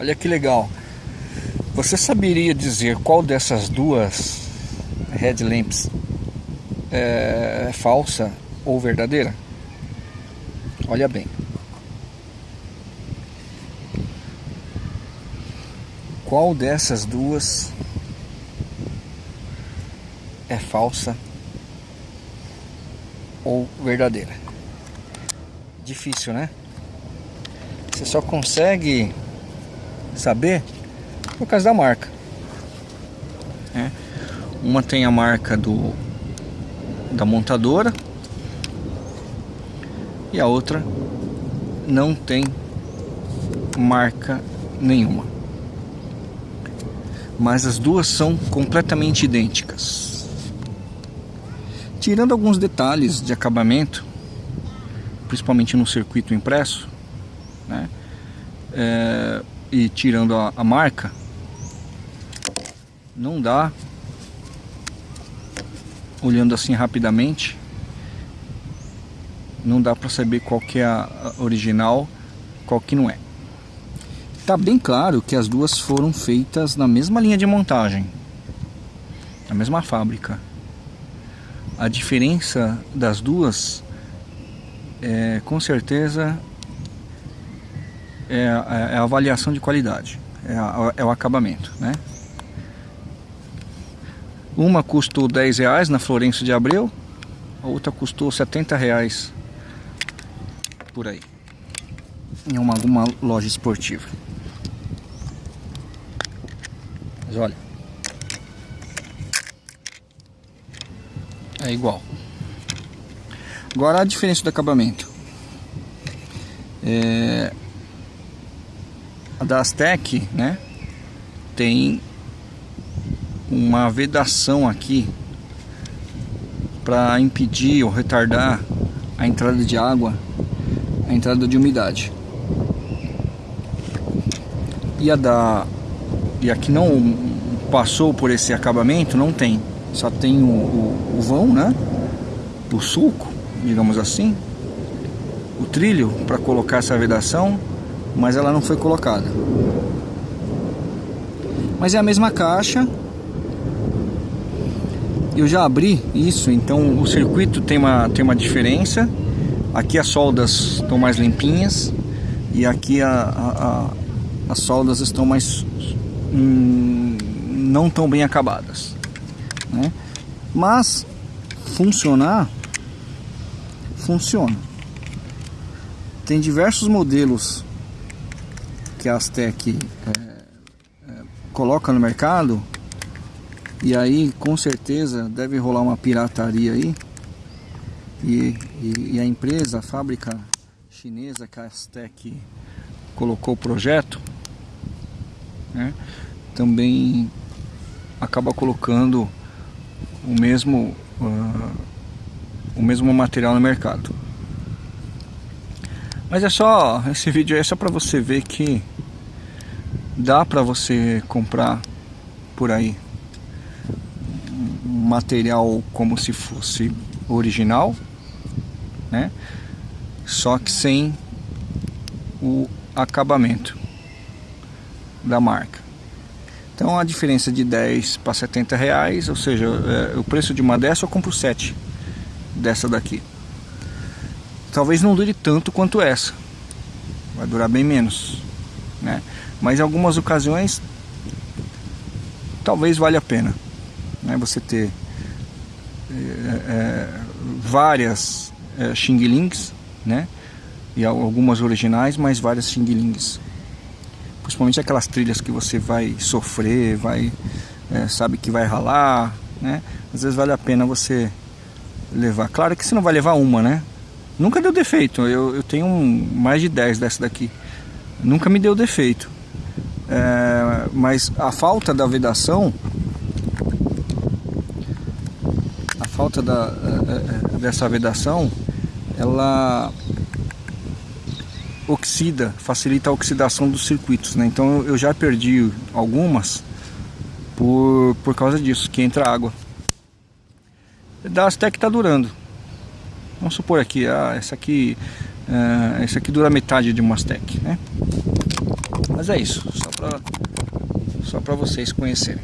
Olha que legal. Você saberia dizer qual dessas duas headlamps é falsa ou verdadeira? Olha bem. Qual dessas duas é falsa ou verdadeira? Difícil, né? Você só consegue saber por causa da marca. É. Uma tem a marca do da montadora e a outra não tem marca nenhuma. Mas as duas são completamente idênticas. Tirando alguns detalhes de acabamento, principalmente no circuito impresso, né? É, e tirando a, a marca, não dá. Olhando assim rapidamente não dá para saber qual que é a original qual que não é. Tá bem claro que as duas foram feitas na mesma linha de montagem na mesma fábrica. A diferença das duas é, com certeza é, é a avaliação de qualidade é, a, é o acabamento né uma custou 10 reais na Florencio de Abreu, a outra custou 70 reais por aí, em uma, alguma loja esportiva. Mas olha, é igual. Agora a diferença do acabamento. É, da Aztec, né, tem uma vedação aqui para impedir ou retardar a entrada de água, a entrada de umidade. E a da e aqui não passou por esse acabamento, não tem. Só tem o, o, o vão, né? O sulco, digamos assim. O trilho para colocar essa vedação, mas ela não foi colocada. Mas é a mesma caixa, eu já abri isso, então o circuito tem uma, tem uma diferença. Aqui as soldas estão mais limpinhas e aqui a, a, a, as soldas estão mais hum, não tão bem acabadas. Né? Mas funcionar funciona. Tem diversos modelos que a Aztec é, é, coloca no mercado e aí, com certeza, deve rolar uma pirataria aí. E, e, e a empresa, a fábrica chinesa Castec colocou o projeto, né, também acaba colocando o mesmo, uh, o mesmo material no mercado. Mas é só, esse vídeo é só para você ver que dá para você comprar por aí material como se fosse original, né? Só que sem o acabamento da marca. Então a diferença de 10 para 70 reais, ou seja, é, o preço de uma dessa eu compro 7 dessa daqui. Talvez não dure tanto quanto essa, vai durar bem menos, né? Mas em algumas ocasiões talvez valha a pena né? você ter é, é, várias é, Xing Lings, né? E algumas originais, mas várias Xing Lings. Principalmente aquelas trilhas que você vai sofrer, vai é, sabe que vai ralar, né? Às vezes vale a pena você levar. Claro que você não vai levar uma, né? Nunca deu defeito. Eu, eu tenho mais de 10 dessa daqui. Nunca me deu defeito. É, mas a falta da vedação falta da, eh, eh, dessa vedação, ela oxida, facilita a oxidação dos circuitos, né? Então eu já perdi algumas por, por causa disso, que entra água. Da Aztec está durando. Vamos supor aqui, ah, essa aqui, uh, essa aqui dura metade de Aztec, né? Mas é isso, só para só vocês conhecerem.